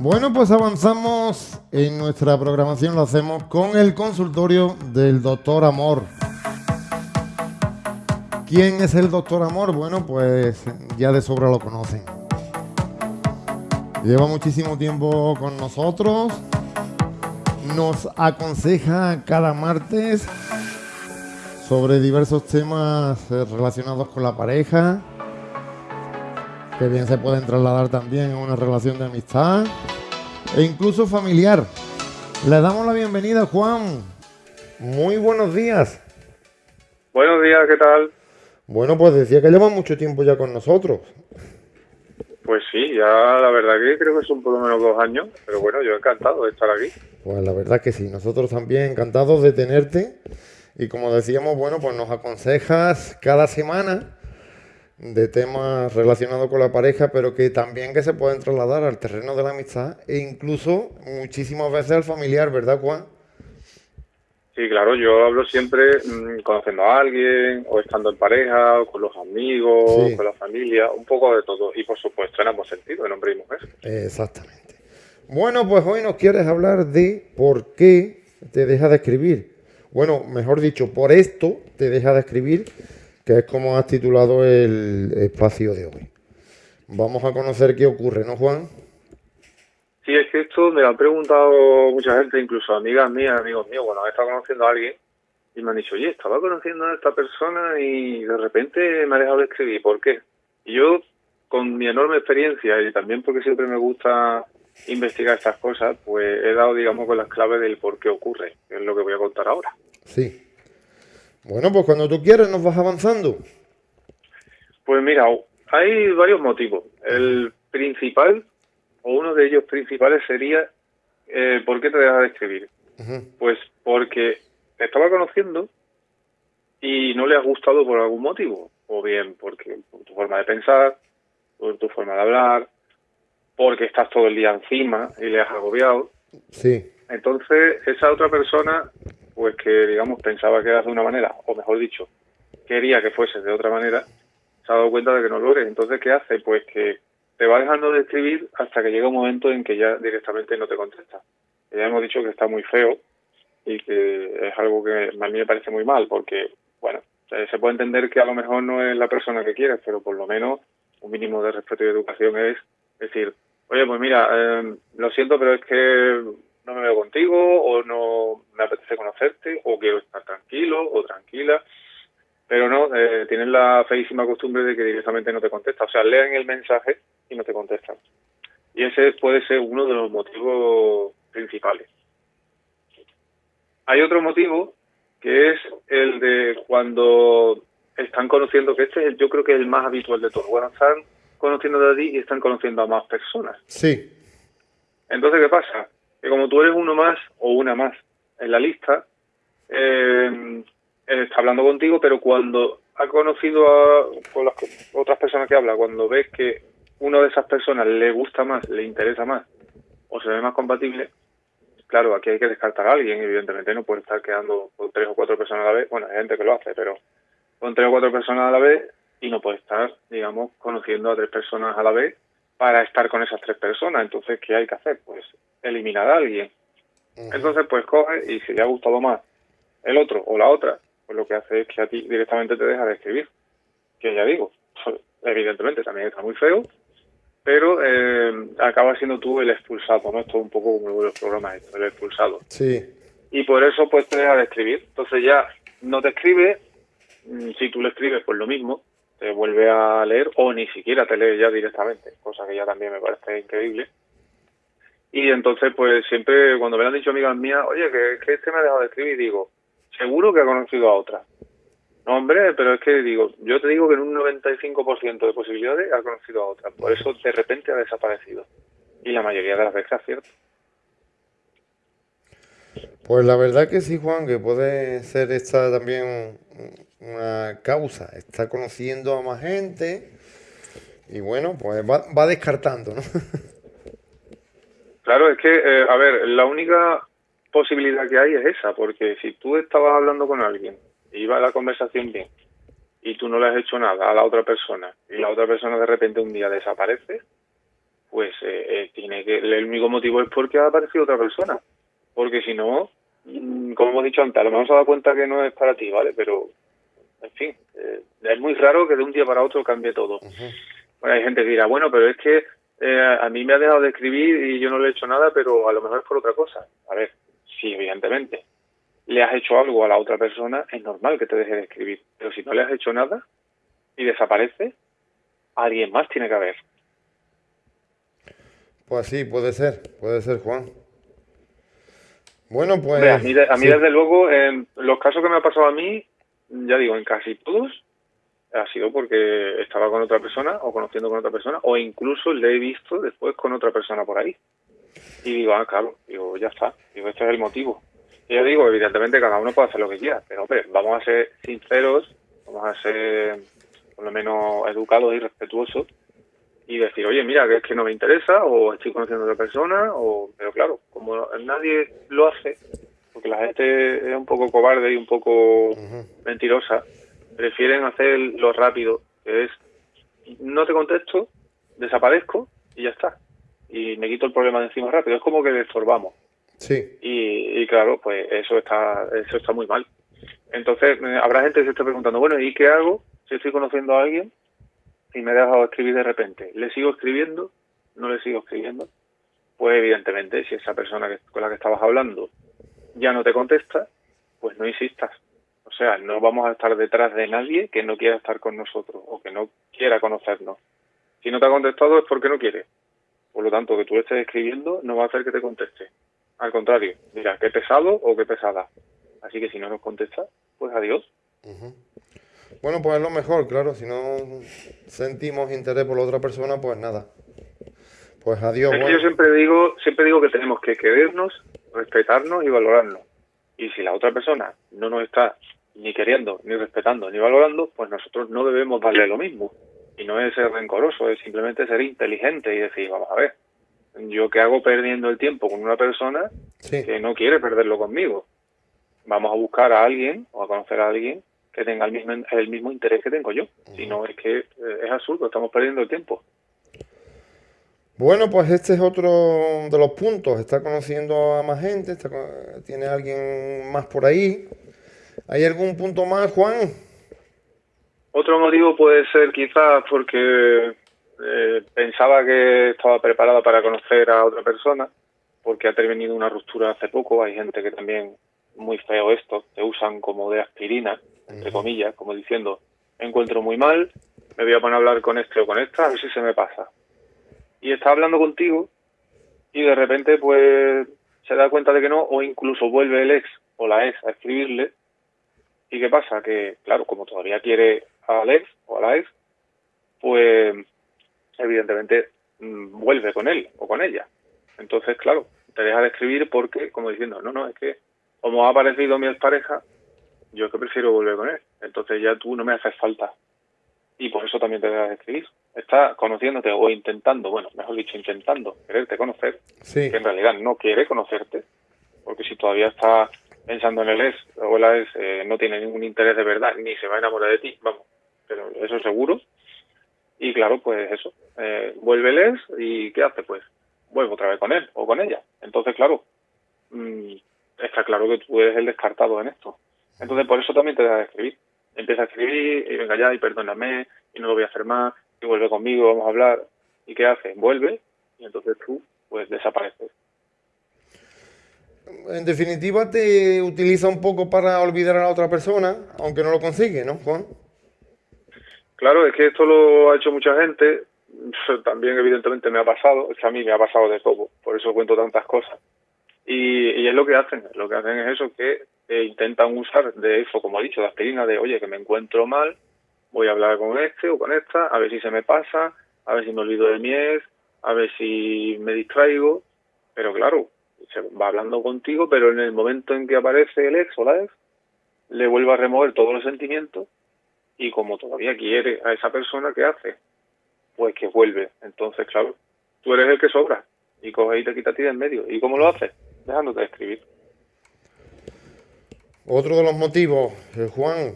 Bueno, pues avanzamos en nuestra programación, lo hacemos con el consultorio del doctor Amor. ¿Quién es el doctor Amor? Bueno, pues ya de sobra lo conocen. Lleva muchísimo tiempo con nosotros. Nos aconseja cada martes sobre diversos temas eh, relacionados con la pareja, que bien se pueden trasladar también a una relación de amistad e incluso familiar. Le damos la bienvenida, Juan. Muy buenos días. Buenos días, ¿qué tal? Bueno, pues decía que lleva mucho tiempo ya con nosotros. Pues sí, ya la verdad que creo que son por lo menos dos años, pero bueno, yo encantado de estar aquí. Pues la verdad que sí, nosotros también encantados de tenerte. Y como decíamos, bueno, pues nos aconsejas cada semana de temas relacionados con la pareja, pero que también que se pueden trasladar al terreno de la amistad e incluso muchísimas veces al familiar, ¿verdad, Juan? Sí, claro, yo hablo siempre mm, conociendo a alguien, o estando en pareja, o con los amigos, con la familia, un poco de todo. Y por supuesto en ambos sentidos, en hombre y mujer. Exactamente. Bueno, pues hoy nos quieres hablar de por qué te deja de escribir. Bueno, mejor dicho, por esto te deja de escribir que es como has titulado el espacio de hoy. Vamos a conocer qué ocurre, ¿no, Juan? Sí, es que esto me lo han preguntado mucha gente, incluso amigas mías, amigos míos, bueno, he estado conociendo a alguien y me han dicho, oye, estaba conociendo a esta persona y de repente me ha dejado de escribir, ¿por qué? Y yo, con mi enorme experiencia y también porque siempre me gusta investigar estas cosas, pues he dado, digamos, con las claves del por qué ocurre, que es lo que voy a contar ahora. Sí. Bueno, pues cuando tú quieras nos vas avanzando. Pues mira, hay varios motivos. El principal, o uno de ellos principales, sería eh, ¿por qué te dejas de escribir? Pues porque te estaba conociendo y no le has gustado por algún motivo. O bien porque por tu forma de pensar, por tu forma de hablar, porque estás todo el día encima y le has agobiado. Sí. Entonces, esa otra persona pues que digamos pensaba que era de una manera, o mejor dicho, quería que fuese de otra manera, se ha dado cuenta de que no lo eres. Entonces, ¿qué hace? Pues que te va dejando de escribir hasta que llega un momento en que ya directamente no te contesta. Ya hemos dicho que está muy feo y que es algo que a mí me parece muy mal, porque, bueno, se puede entender que a lo mejor no es la persona que quieres, pero por lo menos un mínimo de respeto y educación es decir, oye, pues mira, eh, lo siento, pero es que no me veo contigo o no me apetece conocerte o quiero estar tranquilo o tranquila. Pero no, eh, tienen la feísima costumbre de que directamente no te contesta. O sea, leen el mensaje y no te contestan. Y ese puede ser uno de los motivos principales. Hay otro motivo que es el de cuando están conociendo, que este es yo creo que es el más habitual de todos. Bueno, están conociendo a ti y están conociendo a más personas. Sí. Entonces, ¿qué pasa? Que como tú eres uno más o una más en la lista, eh, está hablando contigo, pero cuando ha conocido a con las otras personas que habla, cuando ves que una de esas personas le gusta más, le interesa más o se ve más compatible, claro, aquí hay que descartar a alguien, evidentemente no puede estar quedando con tres o cuatro personas a la vez, bueno, hay gente que lo hace, pero con tres o cuatro personas a la vez y no puede estar, digamos, conociendo a tres personas a la vez para estar con esas tres personas. Entonces, ¿qué hay que hacer? Pues eliminar a alguien. Entonces, pues coge y si le ha gustado más el otro o la otra, pues lo que hace es que a ti directamente te deja de escribir. Que ya digo, evidentemente también está muy feo, pero eh, acaba siendo tú el expulsado, ¿no? Esto es un poco como los programas, el expulsado. Sí. Y por eso pues te deja de escribir. Entonces ya no te escribe, mm, si tú le escribes pues lo mismo, te vuelve a leer o ni siquiera te lee ya directamente, cosa que ya también me parece increíble. Y entonces, pues siempre cuando me han dicho amigas mías, oye, que, que este me ha dejado de escribir, digo, seguro que ha conocido a otra. No, hombre, pero es que digo, yo te digo que en un 95% de posibilidades ha conocido a otra. Por eso de repente ha desaparecido. Y la mayoría de las veces es cierto. Pues la verdad que sí, Juan, que puede ser esta también una causa. Está conociendo a más gente y bueno, pues va, descartando, ¿no? Claro, es que, eh, a ver, la única posibilidad que hay es esa, porque si tú estabas hablando con alguien iba la conversación bien y tú no le has hecho nada a la otra persona y la otra persona de repente un día desaparece, pues eh, eh, tiene que el único motivo es porque ha aparecido otra persona. Porque si no, mm, como hemos dicho antes, a lo mejor se dado cuenta que no es para ti, ¿vale? Pero, en fin, eh, es muy raro que de un día para otro cambie todo. Bueno, hay gente que dirá, bueno, pero es que a mí me ha dejado de escribir y yo no le he hecho nada, pero a lo mejor es por otra cosa. A ver, sí, evidentemente. Le has hecho algo a la otra persona, es normal que te deje de escribir. Pero si no le has hecho nada y desaparece, alguien más tiene que haber. Pues sí, puede ser, puede ser, Juan. Bueno, pues... a mí, desde luego, en los casos que me ha pasado a mí, ya digo, en casi todos, ha sido porque estaba con otra persona o conociendo con otra persona o incluso le he visto después con otra persona por ahí. Y digo, ah, claro, digo, ya está, digo, este es el motivo. Y yo digo, evidentemente cada uno puede hacer lo que quiera, pero hombre, vamos a ser sinceros, vamos a ser por lo menos educados y respetuosos y decir, oye, mira, que es que no me interesa, o estoy conociendo a otra persona, o pero claro, como nadie lo hace, porque la gente es un poco cobarde y un poco mentirosa, prefieren hacer lo rápido, que es, no te contesto, desaparezco y ya está. Y me quito el problema de encima rápido. Es como que le estorbamos. Sí. Y, y claro, pues eso está, eso está muy mal. Entonces, eh, habrá gente que se esté preguntando, bueno, ¿y qué hago si estoy conociendo a alguien y me he dejado escribir de repente. ¿Le sigo escribiendo? ¿No le sigo escribiendo? Pues evidentemente, si esa persona que, con la que estabas hablando ya no te contesta, pues no insistas. O sea, no vamos a estar detrás de nadie que no quiera estar con nosotros o que no quiera conocernos. Si no te ha contestado es porque no quiere. Por lo tanto, que tú estés escribiendo no va a hacer que te conteste. Al contrario, mira, qué pesado o qué pesada. Así que si no nos contesta, pues adiós. Bueno, pues es lo mejor, claro. Si no sentimos interés por la otra persona, pues nada. Pues adiós. Yo siempre digo, siempre digo que tenemos que querernos, respetarnos y valorarnos. Y si la otra persona no nos está ni queriendo, ni respetando, ni valorando, pues nosotros no debemos darle lo mismo. Y no es ser rencoroso, es simplemente ser inteligente y decir, vamos a ver, yo qué hago perdiendo el tiempo con una persona que no quiere perderlo conmigo. Vamos a buscar a alguien o a conocer a alguien que tenga el mismo, el mismo interés que tengo yo. Si no, es que eh, es absurdo, estamos perdiendo el tiempo. Bueno, pues este es otro de los puntos. Está conociendo a más gente, tiene alguien más por ahí. ¿Hay algún punto más, Juan? Otro motivo puede ser quizás porque eh, pensaba que estaba preparada para conocer a otra persona, porque ha terminado una ruptura hace poco. Hay gente que también, muy feo esto, te usan como de aspirina entre comillas, como diciendo, me encuentro muy mal, me voy a poner a hablar con este o con esta, a ver si se me pasa. Y está hablando contigo y de repente pues se da cuenta de que no, o incluso vuelve el ex o la ex a escribirle. ¿Y qué pasa? Que, claro, como todavía quiere al ex o a la ex, pues evidentemente mm, vuelve con él o con ella. Entonces, claro, te deja de escribir porque, como diciendo, no, no, es que como ha aparecido mi expareja, yo es que prefiero volver con él. Entonces ya tú no me haces falta. Y por eso también te debes escribir. Está conociéndote o intentando, bueno, mejor dicho, intentando quererte conocer, que en realidad no quiere conocerte, porque si todavía está pensando en el ex o la ex eh, no tiene ningún interés de verdad, ni se va a enamorar de ti, vamos, pero eso seguro. Y claro, pues eso, eh, vuelve el ex y ¿qué hace? Pues vuelve otra vez con él o con ella. Entonces, claro, mm, está claro que tú eres el descartado en esto. Entonces, por eso también te a escribir. Empieza a escribir y venga ya y perdóname y no lo voy a hacer más y vuelve conmigo, vamos a hablar. ¿Y qué hace? Vuelve y entonces tú pues desapareces. En definitiva, te utiliza un poco para olvidar a la otra persona, aunque no lo consigue, ¿no, Juan? Claro, es que esto lo ha hecho mucha gente. También, evidentemente, me ha pasado. Es que a mí me ha pasado de todo. Por eso cuento tantas cosas. Y, y es lo que hacen. Lo que hacen es eso, que e intentan usar de eso, como he dicho, de aspirina, de oye, que me encuentro mal, voy a hablar con este o con esta, a ver si se me pasa, a ver si me olvido de mi ex, a ver si me distraigo, pero claro, se va hablando contigo, pero en el momento en que aparece el ex o la ex, le vuelve a remover todos los sentimientos y como todavía quiere a esa persona, ¿qué hace? Pues que vuelve. Entonces, claro, tú eres el que sobra y coge y te quita a ti de en medio. ¿Y cómo lo haces? Dejándote de escribir. Otro de los motivos, eh, Juan.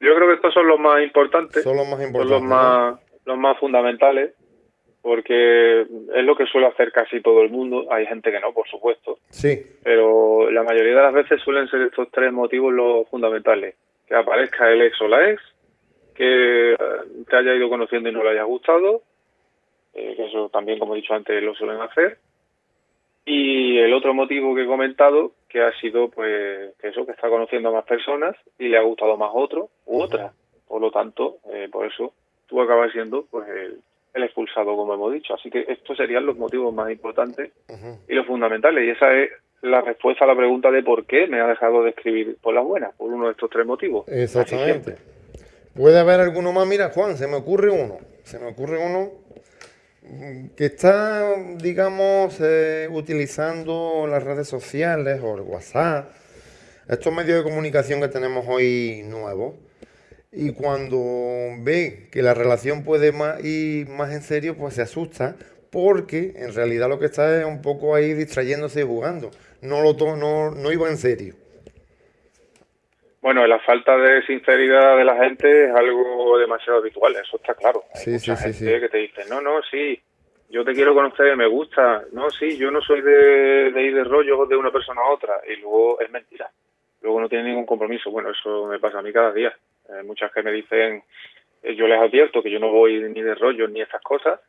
Yo creo que estos son los más importantes. Son los más importantes. Son los más, los más fundamentales. porque es lo que suele hacer casi todo el mundo. Hay gente que no, por supuesto. Sí. Pero la mayoría de las veces suelen ser estos tres motivos los fundamentales. Que aparezca el ex o la ex, que eh, te haya ido conociendo y no le haya gustado, eh, que eso también, como he dicho antes, lo suelen hacer. Y el otro motivo que he comentado, que ha sido pues que eso, que está conociendo a más personas y le ha gustado más otro u otra. Por lo tanto, eh, por eso tú acabas siendo pues el, expulsado, como hemos dicho. Así que estos serían los motivos más importantes y los fundamentales. Y esa es la respuesta a la pregunta de por qué me ha dejado de escribir por las buenas, por uno de estos tres motivos. Exactamente. Puede haber alguno más. Mira, Juan, se me ocurre uno. Se me ocurre uno que está, digamos, eh, utilizando las redes sociales o el WhatsApp, estos medios de comunicación que tenemos hoy nuevos, y cuando ve que la relación puede ir más en serio, pues se asusta porque en realidad lo que está es un poco ahí distrayéndose y jugando. No, lo no, no iba en serio. Bueno, la falta de sinceridad de la gente es algo demasiado habitual, eso está claro. Hay sí, mucha sí, gente que te dice, no, no, sí, yo te quiero conocer, me gusta. No, sí, yo no soy de, ir de rollo de una persona a otra. Y luego es mentira. Luego no tiene ningún compromiso. Bueno, eso me pasa a mí cada día. Hay muchas que me dicen, eh, yo les advierto que yo no voy ni de rollo ni esas cosas.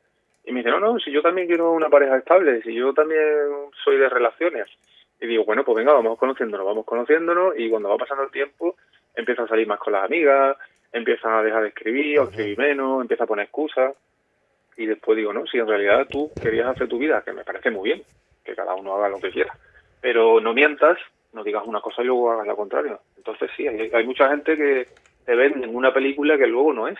Y me dicen, no, no, si yo también quiero una pareja estable, si yo también soy de relaciones. Y digo, bueno, pues venga, vamos conociéndonos, vamos conociéndonos y cuando va pasando el tiempo empieza a salir más con las amigas, empiezan a dejar de escribir o escribir menos, empieza a poner excusas y después digo, no, si en realidad tú querías hacer tu vida, que me parece muy bien, que cada uno haga lo que quiera, pero no mientas, no digas una cosa y luego hagas la contraria. Entonces sí, hay, mucha gente que te vende en una película que luego no es.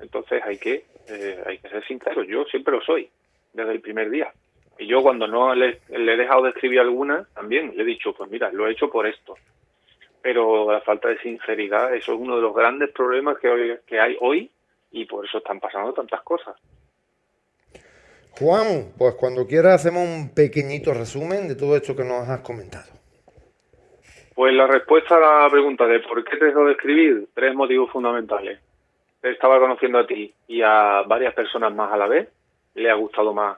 Entonces hay que, eh, hay que ser sincero, yo siempre lo soy, desde el primer día. Y yo cuando no le, he dejado de escribir alguna, también le he dicho, pues mira, lo he hecho por esto. Pero la falta de sinceridad, eso es uno de los grandes problemas que, que hay hoy y por eso están pasando tantas cosas. Juan, pues cuando quieras hacemos un pequeñito resumen de todo esto que nos has comentado. Pues la respuesta a la pregunta de por qué te dejó de escribir, tres motivos fundamentales. Te estaba conociendo a ti y a varias personas más a la vez, le ha gustado más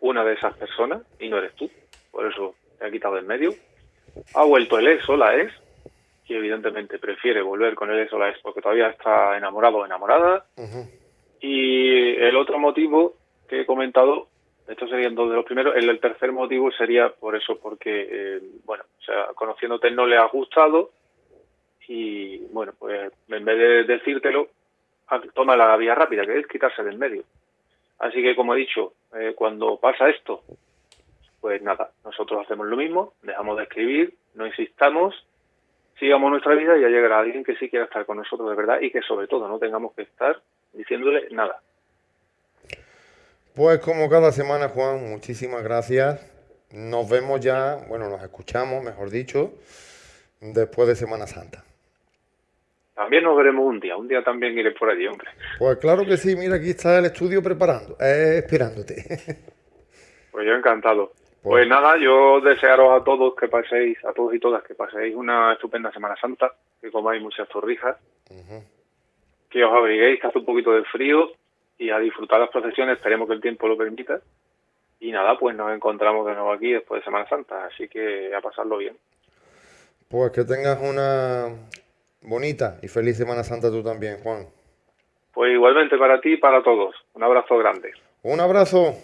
una de esas personas y no eres tú, por eso te ha quitado del medio. Ha vuelto el ex o la ex, y evidentemente prefiere volver con el ex o la ex porque todavía está enamorado o enamorada. Y el otro motivo que he comentado, estos serían dos de los primeros. El, tercer motivo sería por eso, porque, eh, bueno, o sea, conociéndote no le ha gustado y, bueno, pues en vez de decírtelo, toma la vía rápida, que es quitarse del medio. Así que, como he dicho, eh, cuando pasa esto, pues nada, nosotros hacemos lo mismo, dejamos de escribir, no insistamos, sigamos nuestra vida y ya llegará alguien que sí quiera estar con nosotros de verdad y que sobre todo no tengamos que estar diciéndole nada. Pues como cada semana, Juan, muchísimas gracias. Nos vemos ya, bueno, nos escuchamos, mejor dicho, después de Semana Santa. También nos veremos un día, un día también iré por allí, hombre. Pues claro que sí, mira, aquí está el estudio preparando, eh, esperándote. Pues yo encantado. Pues, pues, nada, yo desearos a todos que paséis, a todos y todas, que paséis una estupenda Semana Santa, que comáis muchas torrijas, que os abriguéis, que hace un poquito de frío y a disfrutar las procesiones, esperemos que el tiempo lo permita. Y nada, pues nos encontramos de nuevo aquí después de Semana Santa, así que a pasarlo bien. Pues que tengas una bonita y feliz Semana Santa tú también, Juan. Pues igualmente para ti y para todos. Un abrazo grande. Un abrazo.